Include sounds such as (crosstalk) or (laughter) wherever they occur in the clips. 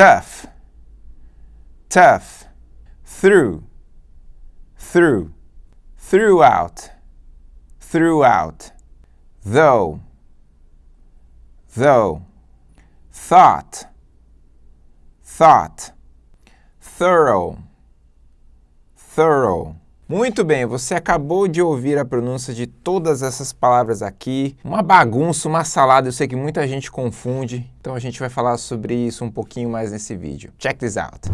tough, tough, through, through, throughout, throughout, though, though, thought, thought, thorough, thorough. Muito bem, você acabou de ouvir a pronúncia de todas essas palavras aqui. Uma bagunça, uma salada, eu sei que muita gente confunde, então a gente vai falar sobre isso um pouquinho mais nesse vídeo. Check this out!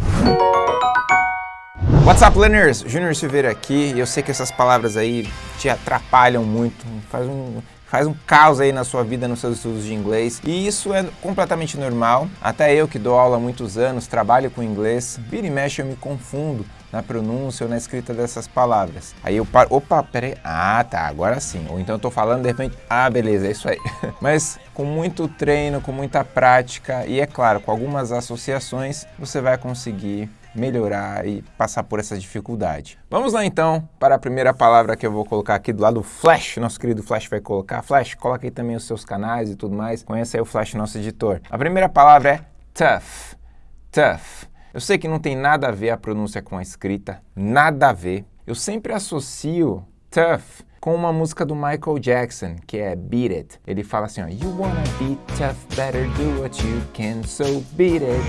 What's up, learners? Júnior Silveira aqui, e eu sei que essas palavras aí te atrapalham muito, faz um, faz um caos aí na sua vida, nos seus estudos de inglês, e isso é completamente normal. Até eu que dou aula há muitos anos, trabalho com inglês, vira e mexe eu me confundo na pronúncia ou na escrita dessas palavras. Aí eu paro, opa, peraí, ah tá, agora sim. Ou então eu tô falando de repente, ah beleza, é isso aí. (laughs) Mas com muito treino, com muita prática e é claro, com algumas associações, você vai conseguir melhorar e passar por essa dificuldade. Vamos lá então para a primeira palavra que eu vou colocar aqui do lado, Flash, nosso querido Flash vai colocar. Flash, coloca aí também os seus canais e tudo mais, conheça aí o Flash, nosso editor. A primeira palavra é tough, tough. Eu sei que não tem nada a ver a pronúncia com a escrita, nada a ver. Eu sempre associo tough com uma música do Michael Jackson, que é Beat It. Ele fala assim, ó, You wanna be tough, better do what you can, so beat it.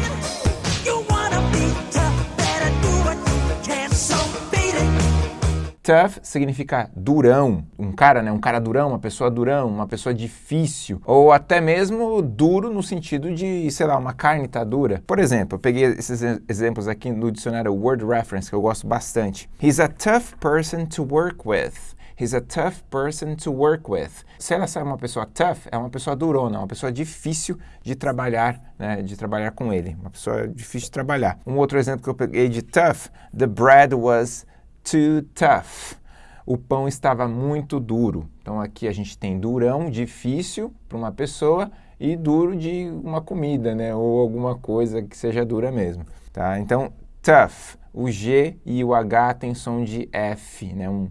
Tough significa durão, um cara, né, um cara durão, uma pessoa durão, uma pessoa difícil, ou até mesmo duro no sentido de, sei lá, uma carne tá dura. Por exemplo, eu peguei esses exemplos aqui no dicionário Word Reference, que eu gosto bastante. He's a tough person to work with. He's a tough person to work with. Se ela é uma pessoa tough, é uma pessoa durona, uma pessoa difícil de trabalhar, né, de trabalhar com ele. Uma pessoa difícil de trabalhar. Um outro exemplo que eu peguei de tough, the bread was too tough. O pão estava muito duro. Então aqui a gente tem durão, difícil para uma pessoa e duro de uma comida, né? Ou alguma coisa que seja dura mesmo, tá? Então, tough. O G e o H tem som de F, né? Um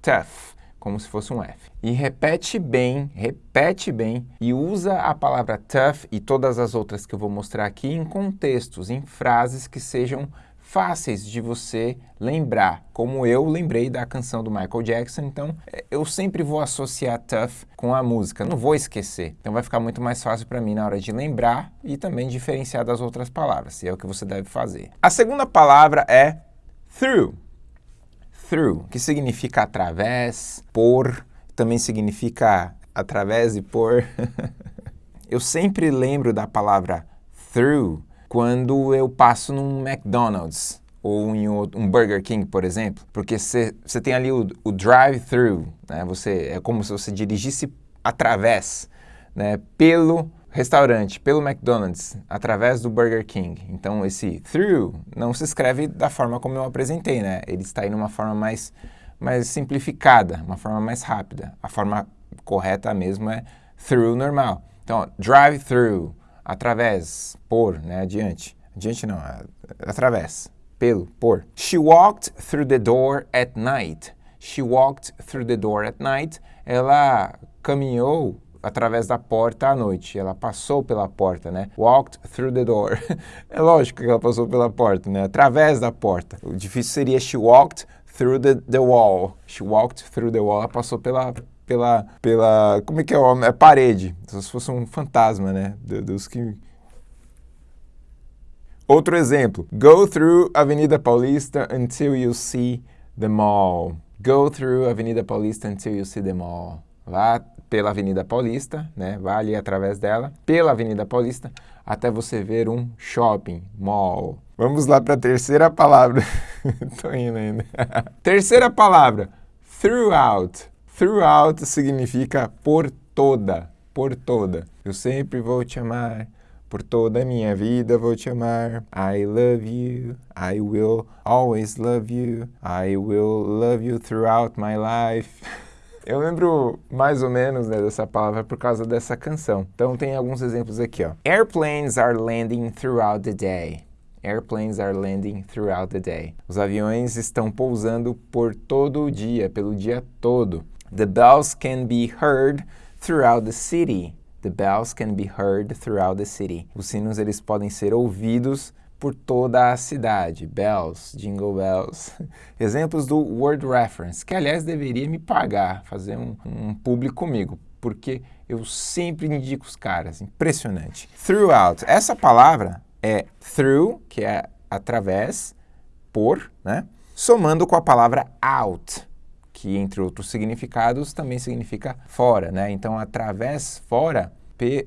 tough, como se fosse um F. E repete bem, repete bem e usa a palavra tough e todas as outras que eu vou mostrar aqui em contextos, em frases que sejam fáceis de você lembrar, como eu lembrei da canção do Michael Jackson, então é, eu sempre vou associar Tough com a música, não vou esquecer. Então vai ficar muito mais fácil para mim na hora de lembrar e também diferenciar das outras palavras, e é o que você deve fazer. A segunda palavra é through. Through, que significa através, por, também significa através e por. (laughs) eu sempre lembro da palavra through quando eu passo num McDonald's ou em um Burger King, por exemplo, porque você tem ali o, o drive-thru, né? Você, é como se você dirigisse através, né? pelo restaurante, pelo McDonald's, através do Burger King. Então esse through não se escreve da forma como eu apresentei, né? Ele está aí numa forma mais, mais simplificada, uma forma mais rápida. A forma correta mesmo é through normal. Então, drive-through, através, por, né, adiante. Adiante não, através, pelo, por. She walked through the door at night. She walked through the door at night. Ela caminhou através da porta à noite. Ela passou pela porta, né? Walked through the door. (laughs) é lógico que ela passou pela porta, né? Através da porta. O difícil seria she walked through the, the wall. She walked through the wall. Ela passou pela pela, pela, como é que é o É parede, se fosse um fantasma, né? Dos que... Outro exemplo, go through Avenida Paulista until you see the mall. Go through Avenida Paulista until you see the mall. Vá pela Avenida Paulista, né? Vá ali através dela, pela Avenida Paulista, até você ver um shopping, mall. Vamos lá para a terceira palavra. (laughs) Tô indo ainda. (laughs) terceira palavra, throughout. Throughout significa por toda, por toda. Eu sempre vou te amar, por toda a minha vida vou te amar. I love you, I will always love you, I will love you throughout my life. (laughs) Eu lembro mais ou menos né, dessa palavra por causa dessa canção. Então tem alguns exemplos aqui, ó. Airplanes are landing throughout the day. Airplanes are landing throughout the day. Os aviões estão pousando por todo o dia, pelo dia todo. The bells can be heard throughout the city. The bells can be heard throughout the city. Os sinos eles podem ser ouvidos por toda a cidade. Bells, jingle bells. (laughs) Exemplos do Word Reference, que aliás deveria me pagar, fazer um, um público comigo, porque eu sempre indico os caras. Impressionante. Throughout. Essa palavra é through, que é através, por, né? Somando com a palavra out, que entre outros significados também significa fora, né? Então, através, fora,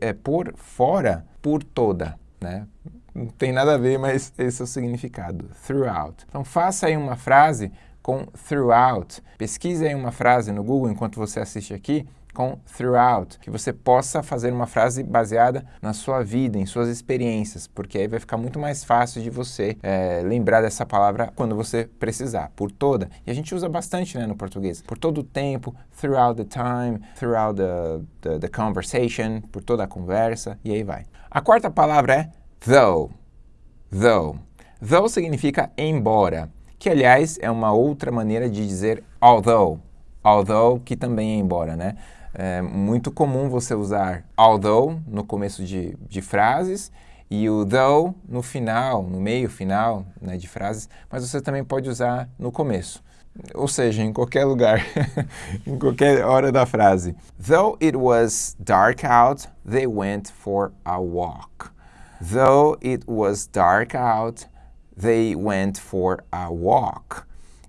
é, por fora, por toda, né? não tem nada a ver, mas esse é o significado, throughout. Então faça aí uma frase com throughout. Pesquise aí uma frase no Google enquanto você assiste aqui com throughout, que você possa fazer uma frase baseada na sua vida, em suas experiências, porque aí vai ficar muito mais fácil de você é, lembrar dessa palavra quando você precisar, por toda. E a gente usa bastante né, no português, por todo o tempo, throughout the time, throughout the, the, the conversation, por toda a conversa, e aí vai. A quarta palavra é though, though. Though significa embora, que aliás é uma outra maneira de dizer although, although que também é embora, né? É muito comum você usar although no começo de, de frases e o though no final, no meio final né, de frases, mas você também pode usar no começo. Ou seja, em qualquer lugar, (laughs) em qualquer hora da frase. Though it was dark out, they went for a walk. Though it was dark out, they went for a walk.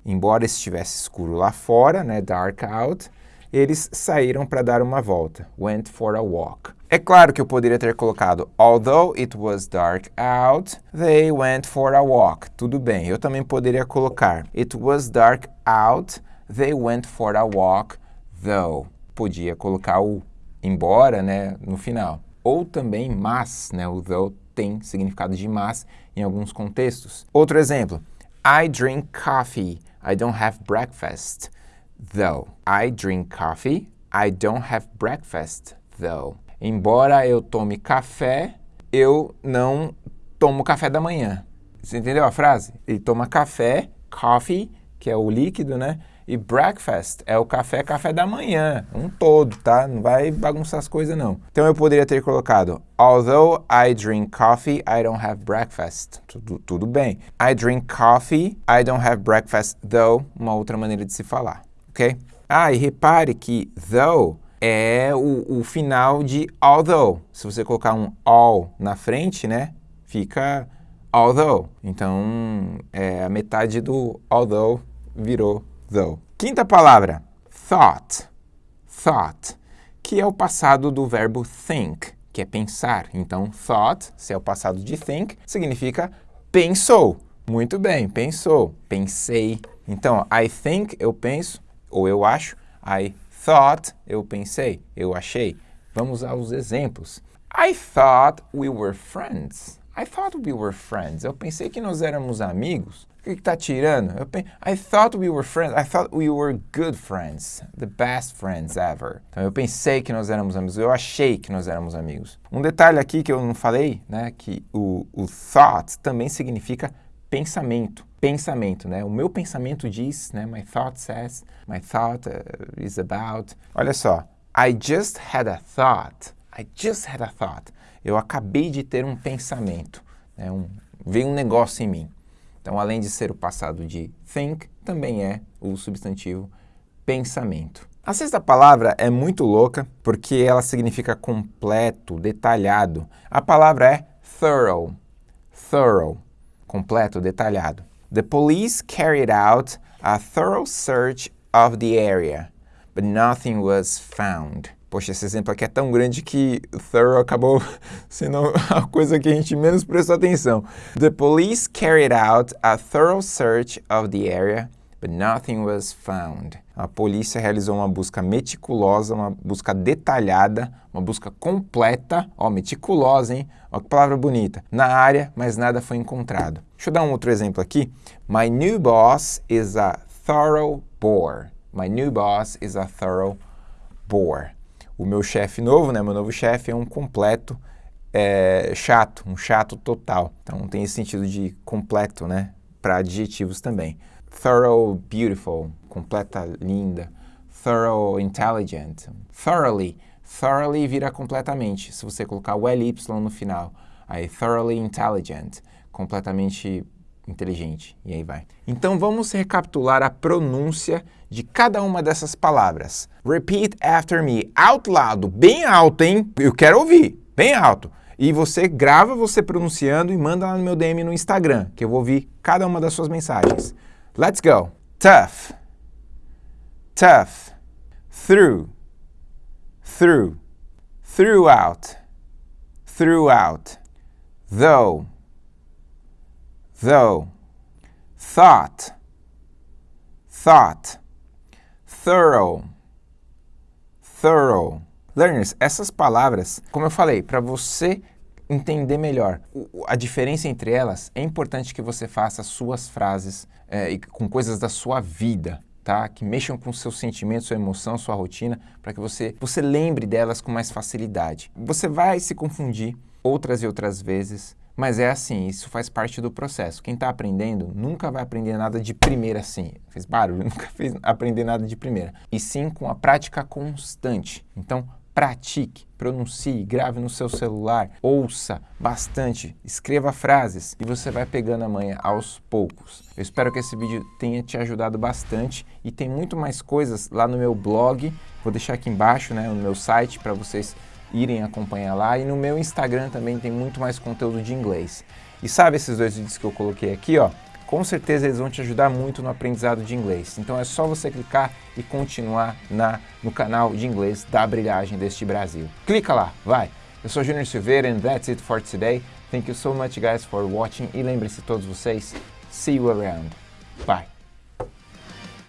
Embora estivesse escuro lá fora, né, dark out, eles saíram para dar uma volta. Went for a walk. É claro que eu poderia ter colocado Although it was dark out, they went for a walk. Tudo bem. Eu também poderia colocar It was dark out, they went for a walk, though. Podia colocar o embora, né, no final ou também mas, né? O though tem significado de mas em alguns contextos. Outro exemplo, I drink coffee, I don't have breakfast, though. I drink coffee, I don't have breakfast, though. Embora eu tome café, eu não tomo café da manhã. Você entendeu a frase? Ele toma café, coffee, que é o líquido, né? E breakfast é o café, café da manhã, um todo, tá? Não vai bagunçar as coisas, não. Então eu poderia ter colocado Although I drink coffee, I don't have breakfast. Tudo, tudo bem. I drink coffee, I don't have breakfast, though. Uma outra maneira de se falar, ok? Ah, e repare que though é o, o final de although. Se você colocar um all na frente, né? Fica although. Então, é, a metade do although virou though. Quinta palavra, thought. Thought, que é o passado do verbo think, que é pensar. Então, thought, se é o passado de think, significa pensou. Muito bem, pensou, pensei. Então, I think, eu penso, ou eu acho. I thought, eu pensei, eu achei. Vamos aos exemplos. I thought we were friends. I thought we were friends. Eu pensei que nós éramos amigos. O que está tirando? Eu pensei, I thought we were friends. I thought we were good friends. The best friends ever. Então eu pensei que nós éramos amigos. Eu achei que nós éramos amigos. Um detalhe aqui que eu não falei, né? Que o, o thought também significa pensamento. Pensamento, né? O meu pensamento diz, né? My thought says. My thought uh, is about. Olha só. I just had a thought. I just had a thought eu acabei de ter um pensamento, né, um, veio um negócio em mim. Então, além de ser o passado de think, também é o substantivo pensamento. A sexta palavra é muito louca porque ela significa completo, detalhado. A palavra é thorough. Thorough. Completo, detalhado. The police carried out a thorough search of the area, but nothing was found. Poxa, esse exemplo aqui é tão grande que thorough acabou (laughs) sendo a coisa que a gente menos prestou atenção. The police carried out a thorough search of the area, but nothing was found. A polícia realizou uma busca meticulosa, uma busca detalhada, uma busca completa, ó, meticulosa, hein? Ó, que palavra bonita. Na área, mas nada foi encontrado. Deixa eu dar um outro exemplo aqui. My new boss is a thorough bore. My new boss is a thorough bore o meu chefe novo, né, meu novo chefe é um completo é, chato, um chato total. Então tem esse sentido de completo, né, para adjetivos também. Thorough, beautiful, completa, linda. Thorough, intelligent. Thoroughly, Thoroughly vira completamente, se você colocar o LY no final. Aí, thoroughly intelligent, completamente inteligente. E aí vai. Então vamos recapitular a pronúncia de cada uma dessas palavras. Repeat after me, out loud, bem alto, hein? Eu quero ouvir, bem alto. E você grava você pronunciando e manda lá no meu DM no Instagram, que eu vou ouvir cada uma das suas mensagens. Let's go. Tough. Tough. Through. Through. Throughout. Throughout. Though though, thought, thought, thorough, thorough. Learners, essas palavras, como eu falei, para você entender melhor a diferença entre elas, é importante que você faça suas frases é, com coisas da sua vida, tá? Que mexam com seus sentimentos, sua emoção, sua rotina, para que você, você lembre delas com mais facilidade. Você vai se confundir outras e outras vezes, mas é assim, isso faz parte do processo. Quem está aprendendo nunca vai aprender nada de primeira assim. Fez barulho, (laughs) nunca fez aprender nada de primeira. E sim com a prática constante. Então, pratique, pronuncie, grave no seu celular, ouça bastante, escreva frases e você vai pegando a manha aos poucos. Eu espero que esse vídeo tenha te ajudado bastante e tem muito mais coisas lá no meu blog. Vou deixar aqui embaixo, né, no meu site para vocês irem acompanhar lá. E no meu Instagram também tem muito mais conteúdo de inglês. E sabe esses dois vídeos que eu coloquei aqui, ó? Com certeza eles vão te ajudar muito no aprendizado de inglês. Então é só você clicar e continuar na, no canal de inglês da Brilhagem deste Brasil. Clica lá, vai! Eu sou Junior Silveira and that's it for today. Thank you so much guys for watching e lembre-se todos vocês, see you around. Bye!